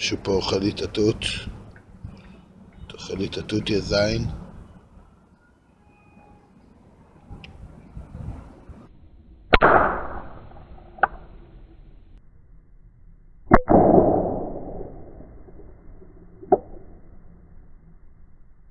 שפה פה אוכל לי את התות. תאכל התות, יא זין.